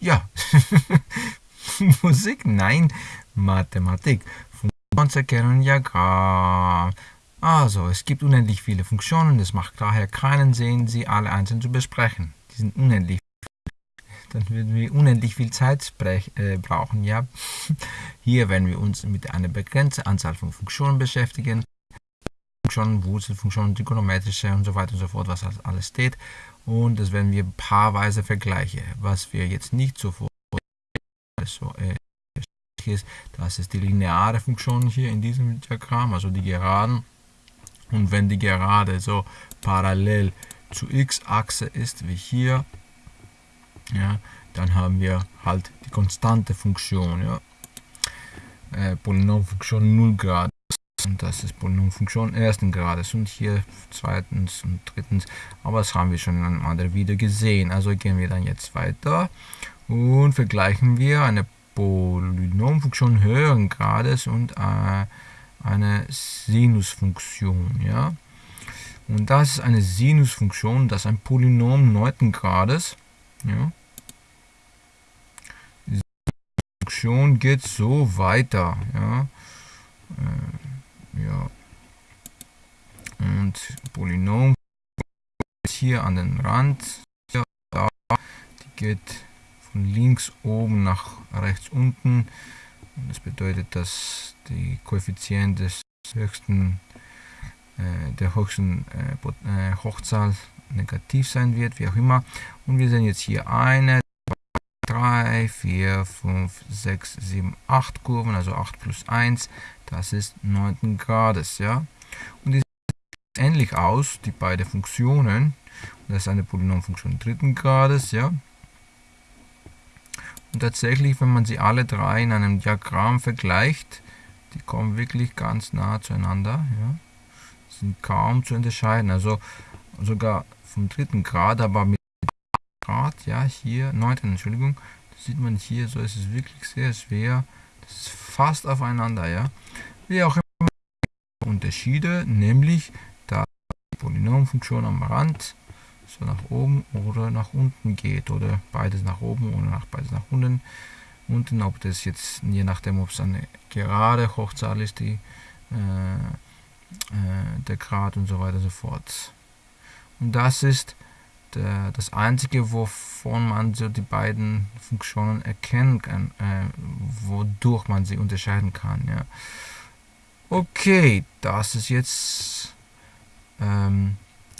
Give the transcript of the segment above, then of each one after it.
Ja, Musik, nein, Mathematik. Funktionserkennung, Diagramm. Also, es gibt unendlich viele Funktionen, es macht daher keinen Sinn, sie alle einzeln zu besprechen. Die sind unendlich. Dann würden wir unendlich viel Zeit äh, brauchen. Ja, hier werden wir uns mit einer begrenzten Anzahl von Funktionen beschäftigen. Funktionen, Wurzelfunktionen, trigonometrische und so weiter und so fort, was alles steht. Und das werden wir paarweise vergleichen. Was wir jetzt nicht sofort so, äh, ist, das ist die lineare Funktion hier in diesem Diagramm, also die Geraden. Und wenn die Gerade so parallel zur x-Achse ist wie hier, ja, dann haben wir halt die konstante Funktion, ja. Äh, Polynomfunktion 0 Grad und das ist Polynomfunktion ersten Grades und hier zweitens und drittens, aber das haben wir schon in einem anderen Video gesehen. Also gehen wir dann jetzt weiter und vergleichen wir eine Polynomfunktion höheren Grades und äh, eine Sinusfunktion. Ja? Und das ist eine Sinusfunktion, das ist ein Polynom 9. Grades. Ja? Funktion geht so weiter. Ja? Äh. Und Polynom hier an den Rand. Ja, da, die geht von links oben nach rechts unten. Das bedeutet, dass die Koeffizient des höchsten, äh, der höchsten äh, äh Hochzahl negativ sein wird, wie auch immer. Und wir sehen jetzt hier eine, 3, 4, 5, 6, 7, 8 Kurven, also 8 plus 1, das ist 9. Grades. Ja? Und ähnlich aus, die beiden Funktionen. Das ist eine Polynomfunktion 3. Grades. Ja? Und tatsächlich, wenn man sie alle drei in einem Diagramm vergleicht, die kommen wirklich ganz nah zueinander. Ja. Sind kaum zu unterscheiden. Also sogar vom dritten Grad, aber mit Grad, ja, hier, neunten, Entschuldigung, das sieht man hier, so ist es wirklich sehr schwer. Das ist fast aufeinander, ja. Wie auch immer Unterschiede, nämlich Polynomfunktion am Rand so nach oben oder nach unten geht oder beides nach oben oder nach beides nach unten. Unten, ob das jetzt, je nachdem, ob es eine gerade Hochzahl ist, die, äh, äh, der Grad und so weiter und so fort. Und das ist der, das einzige, wovon man so die beiden Funktionen erkennen kann, äh, wodurch man sie unterscheiden kann. Ja. Okay, das ist jetzt ähm,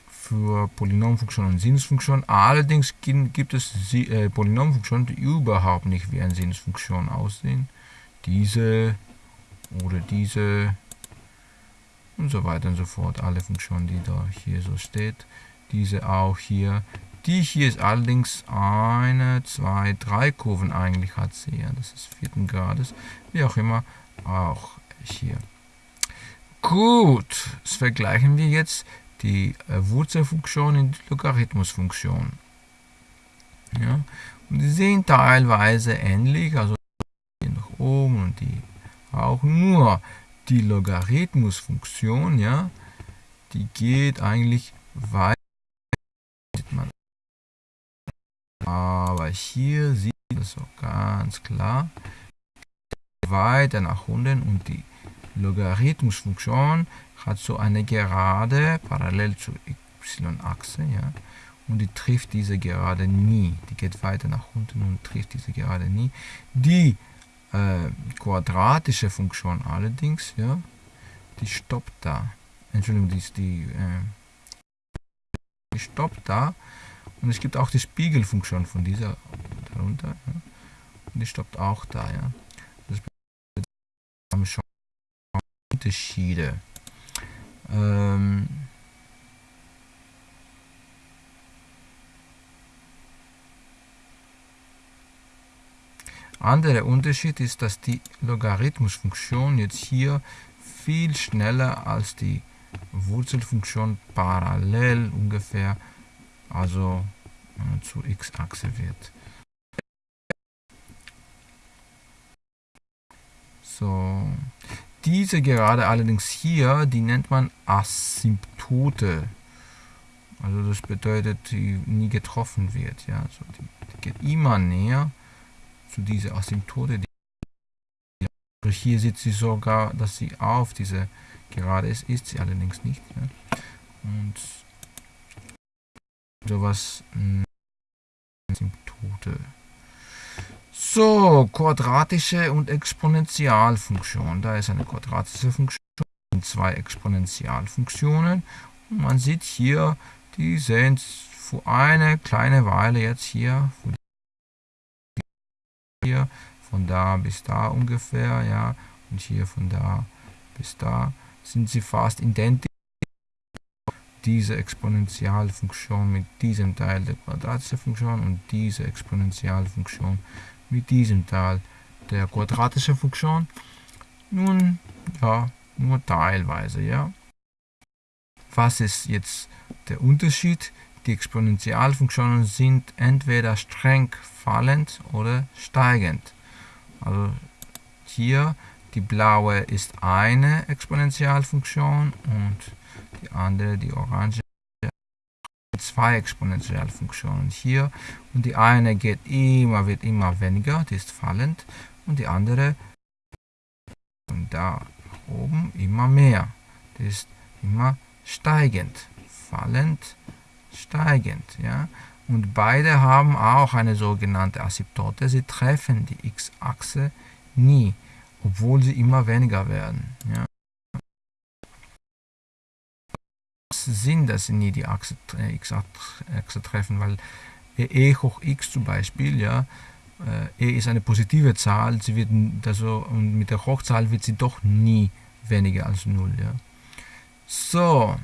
für Polynomfunktionen und Sinusfunktionen. Allerdings gibt es äh, Polynomfunktionen, die überhaupt nicht wie eine Sinusfunktion aussehen. Diese oder diese und so weiter und so fort. Alle Funktionen, die da hier so steht. Diese auch hier. Die hier ist allerdings eine, zwei, drei Kurven eigentlich hat sie. Ja, das ist vierten Grades. Wie auch immer, auch hier. Gut, das vergleichen wir jetzt die äh, Wurzelfunktion in die Logarithmusfunktion. Ja? Und die sehen teilweise ähnlich, also die nach oben und die auch nur die Logarithmusfunktion, ja, die geht eigentlich weiter. Aber hier sieht man es auch ganz klar weiter nach unten und die Logarithmusfunktion hat so eine Gerade parallel zur y-Achse, ja, und die trifft diese Gerade nie. Die geht weiter nach unten und trifft diese Gerade nie. Die äh, quadratische Funktion allerdings, ja, die stoppt da. Entschuldigung, die, die, äh, die stoppt da. Und es gibt auch die Spiegelfunktion von dieser darunter. Ja. Und die stoppt auch da. Ja. Das bedeutet, wir haben schon Unterschiede. Ähm Anderer Unterschied ist, dass die Logarithmusfunktion jetzt hier viel schneller als die Wurzelfunktion parallel ungefähr, also äh, zur x-Achse wird. So, diese Gerade allerdings hier, die nennt man Asymptote. Also das bedeutet, die nie getroffen wird. Ja? Also die, die geht immer näher zu dieser Asymptote. Die hier sieht sie sogar, dass sie auf diese Gerade ist, ist sie allerdings nicht. Ja? Und sowas hm, Asymptote. So, quadratische und Exponentialfunktion. Da ist eine quadratische Funktion und zwei Exponentialfunktionen. Und man sieht hier, die sind für eine kleine Weile jetzt hier, hier von da bis da ungefähr, ja, und hier von da bis da sind sie fast identisch. Diese Exponentialfunktion mit diesem Teil der quadratischen Funktion und diese Exponentialfunktion mit diesem Teil der quadratischen Funktion. Nun, ja, nur teilweise, ja. Was ist jetzt der Unterschied? Die Exponentialfunktionen sind entweder streng fallend oder steigend. Also hier die blaue ist eine Exponentialfunktion und die andere, die orange, zwei Exponentialfunktionen hier und die eine geht immer, wird immer weniger, die ist fallend und die andere und da oben immer mehr, die ist immer steigend, fallend, steigend, ja. Und beide haben auch eine sogenannte Asymptote, sie treffen die x-Achse nie, obwohl sie immer weniger werden. Ja. Sinn, dass sie nie die Achse, äh, x-Achse treffen, weil e hoch x zum Beispiel, ja, äh, e ist eine positive Zahl, sie wird also, und mit der Hochzahl wird sie doch nie weniger als 0. Ja. So.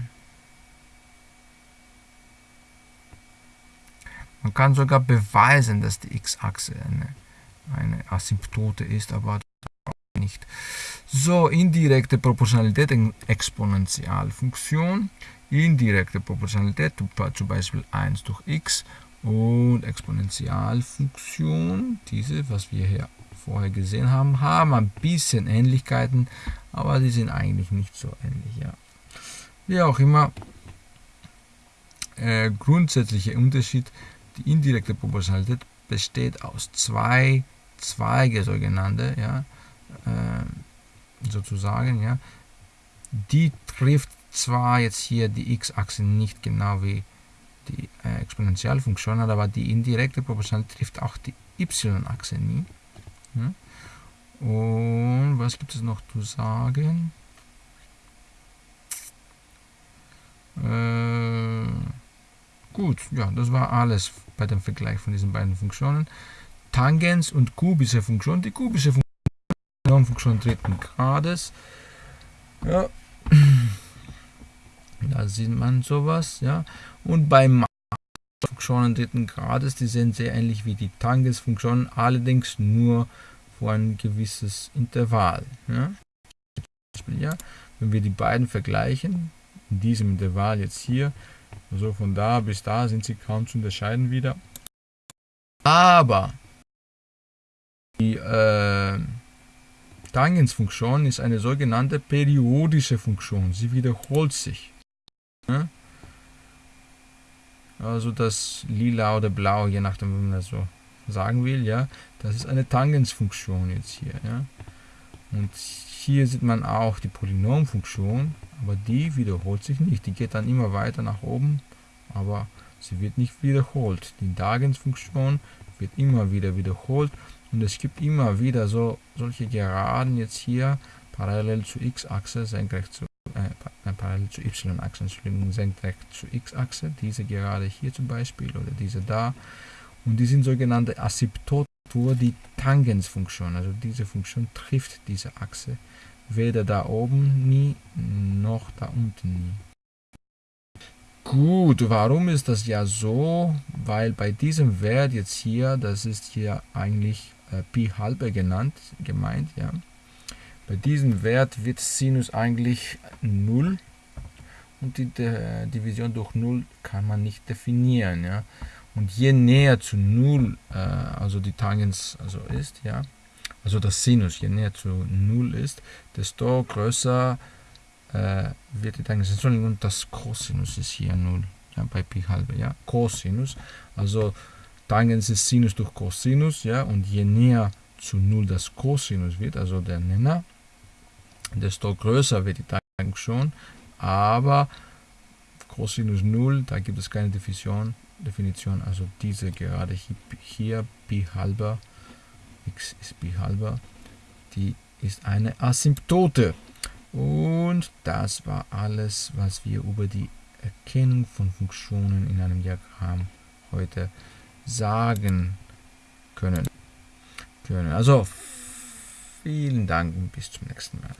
Man kann sogar beweisen, dass die x-Achse eine, eine Asymptote ist, aber nicht. So, indirekte Proportionalität Exponentialfunktion. Indirekte Proportionalität, zum Beispiel 1 durch x und Exponentialfunktion, diese, was wir hier vorher gesehen haben, haben ein bisschen Ähnlichkeiten, aber die sind eigentlich nicht so ähnlich. Ja. Wie auch immer, äh, grundsätzlicher Unterschied, die indirekte Proportionalität besteht aus zwei Zweige, sogenannte, ja, äh, sozusagen, ja. Die trifft zwar jetzt hier die x-Achse nicht genau wie die äh, Exponentialfunktion, aber die indirekte Proportionalität trifft auch die y-Achse nie. Ja. Und was gibt es noch zu sagen? Äh, gut, ja, das war alles bei dem Vergleich von diesen beiden Funktionen. Tangens und kubische Funktion. Die kubische Funktion, Funktion dritten Grades. Ja, da sieht man sowas, ja. Und bei Funktionen dritten Grades, die sind sehr ähnlich wie die Tangensfunktionen, allerdings nur vor ein gewisses Intervall. Ja. ja. Wenn wir die beiden vergleichen, in diesem Intervall jetzt hier, also von da bis da sind sie kaum zu unterscheiden wieder. Aber die äh, Tangensfunktion ist eine sogenannte periodische Funktion. Sie wiederholt sich. Also das lila oder blau, je nachdem, wie man das so sagen will, ja, das ist eine Tangensfunktion jetzt hier, ja. Und hier sieht man auch die Polynomfunktion, aber die wiederholt sich nicht. Die geht dann immer weiter nach oben, aber sie wird nicht wiederholt. Die Tangensfunktion wird immer wieder wiederholt und es gibt immer wieder so solche Geraden jetzt hier parallel zur x-Achse, senkrecht zu äh, parallel zur y-Achse, senkrecht zur x-Achse, diese gerade hier zum Beispiel oder diese da. Und die sind sogenannte Asymptoten die Tangensfunktion, also diese Funktion trifft diese Achse weder da oben nie noch da unten nie. Gut, warum ist das ja so? Weil bei diesem Wert jetzt hier, das ist hier eigentlich äh, Pi halbe genannt, gemeint, ja. Bei diesem Wert wird Sinus eigentlich 0 und die De Division durch 0 kann man nicht definieren, ja. Und je näher zu 0, äh, also die Tangens also ist, ja, also das Sinus, je näher zu 0 ist, desto größer äh, wird die Tangens. Entschuldigung, das Cosinus ist hier 0. ja, bei Pi halbe, ja, Cosinus. Also Tangens ist Sinus durch Cosinus, ja, und je näher zu 0 das Cosinus wird, also der Nenner, desto größer wird die Teigung schon, aber Cosinus 0, da gibt es keine Definition, Definition also diese gerade hier, hier Pi halber, x ist Pi halber, die ist eine Asymptote. Und das war alles, was wir über die Erkennung von Funktionen in einem Diagramm heute sagen können. können. Also vielen Dank und bis zum nächsten Mal.